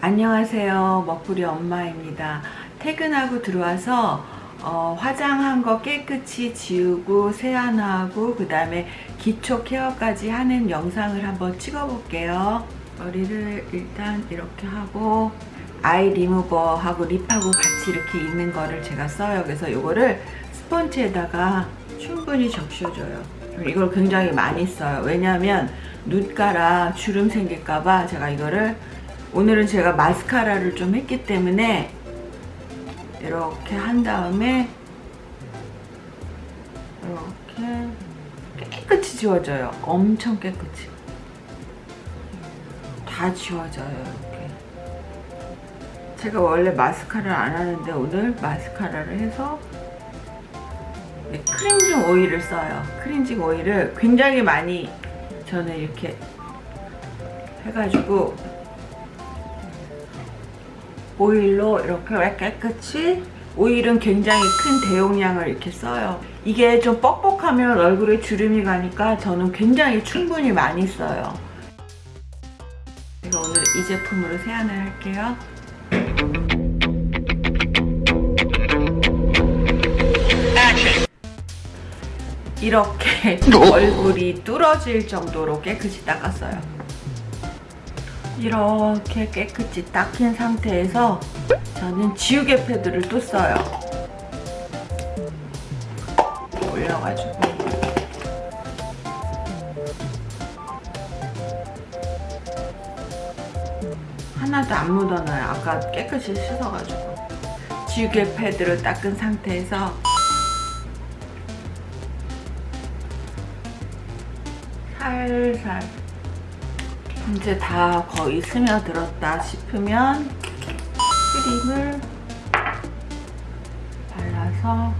안녕하세요. 먹부리 엄마입니다. 퇴근하고 들어와서 어, 화장한 거 깨끗이 지우고 세안하고 그 다음에 기초 케어까지 하는 영상을 한번 찍어 볼게요. 머리를 일단 이렇게 하고 아이 리무버하고 립하고 같이 이렇게 있는 거를 제가 써요. 그래서 이거를 스펀지에다가 충분히 적셔줘요. 이걸 굉장히 많이 써요. 왜냐하면 눈가라 주름 생길까봐 제가 이거를 오늘은 제가 마스카라를 좀 했기 때문에 이렇게 한 다음에 이렇게 깨끗이 지워져요. 엄청 깨끗이. 다 지워져요 이렇게. 제가 원래 마스카라를 안 하는데 오늘 마스카라를 해서 네, 크린징 오일을 써요. 크린징 오일을 굉장히 많이 저는 이렇게 해가지고 오일로 이렇게 깨끗이 오일은 굉장히 큰 대용량을 이렇게 써요. 이게 좀 뻑뻑하면 얼굴에 주름이 가니까 저는 굉장히 충분히 많이 써요. 제가 오늘 이 제품으로 세안을 할게요 이렇게 얼굴이 뚫어질 정도로 깨끗이 닦았어요. 이렇게 깨끗이 닦인 상태에서 저는 지우개 패드를 또 써요. 올려가지고. 하나도 안 묻어나요. 아까 깨끗이 씻어가지고. 지우개 패드를 닦은 상태에서 살살 이제 다 거의 스며들었다 싶으면 크림을 발라서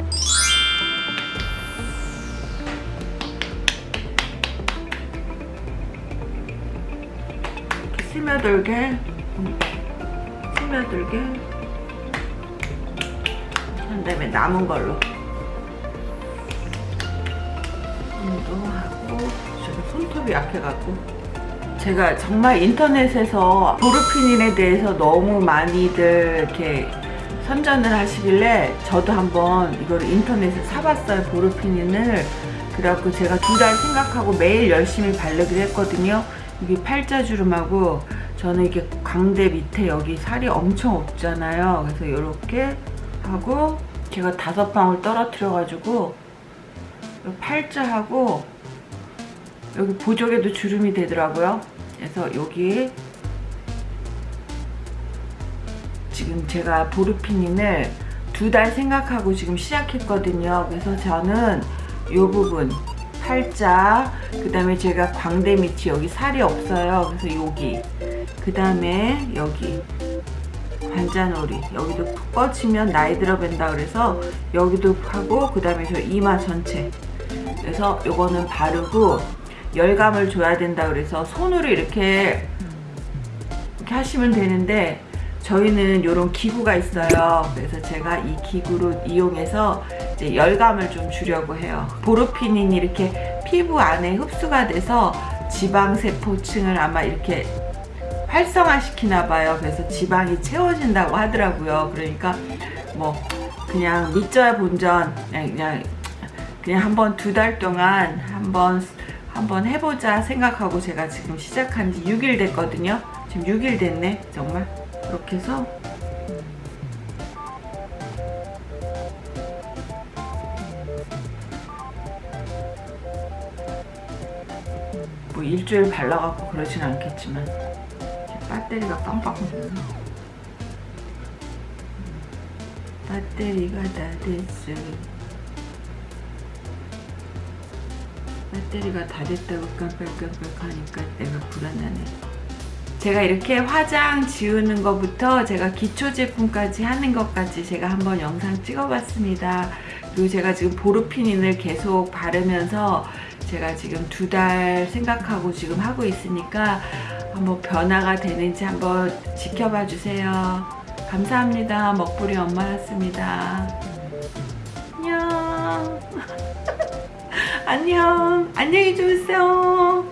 이렇게 스며들게 음, 스며들게 한 다음에 남은 걸로. 운동하고 손톱이 약해갖고. 제가 정말 인터넷에서 보르피닌에 대해서 너무 많이들 이렇게 선전을 하시길래 저도 한번 이걸 인터넷에 사봤어요 보르피닌을. 그래갖고 제가 두 달 생각하고 매일 열심히 바르기로 했거든요. 이게 팔자주름하고 저는 이게 광대 밑에 여기 살이 엄청 없잖아요. 그래서 이렇게 하고 제가 다섯 방울 떨어뜨려 가지고 팔자하고 여기 보조개도 주름이 되더라고요. 그래서 여기 지금 제가 보르피닌을 두 달 생각하고 지금 시작했거든요. 그래서 저는 이 부분 팔자 그 다음에 제가 광대 밑이 여기 살이 없어요. 그래서 여기 그 다음에 여기 관자놀이 여기도 푹 뻗치면 나이 들어 뵌다 그래서 여기도 하고 그 다음에 저 이마 전체. 그래서 요거는 바르고 열감을 줘야 된다 그래서 손으로 이렇게 이렇게 하시면 되는데 저희는 이런 기구가 있어요. 그래서 제가 이 기구로 이용해서 이제 열감을 좀 주려고 해요. 보르피닌이 이렇게 피부 안에 흡수가 돼서 지방세포층을 아마 이렇게 활성화시키나 봐요. 그래서 지방이 채워진다고 하더라고요. 그러니까 뭐 그냥 믿져야 본전 그냥 그냥, 그냥 한번 두 달 동안 한번 한번 해보자 생각하고 제가 지금 시작한 지 6일 됐거든요. 지금 6일 됐네 정말. 이렇게 해서. 뭐 일주일 발라갖고 그러진 않겠지만 배터리가 빵빵 배터리가 다 됐어 배터리가 다 됐다고 깜빡깜빡 하니까 내가 불안하네. 제가 이렇게 화장 지우는 것부터 제가 기초 제품까지 하는 것까지 제가 한번 영상 찍어봤습니다. 그리고 제가 지금 보르피닌을 계속 바르면서 제가 지금 두 달 생각하고 지금 하고 있으니까 한번 변화가 되는지 한번 지켜봐 주세요. 감사합니다. 먹부리 엄마였습니다. 안녕 안녕. 안녕히 주무세요.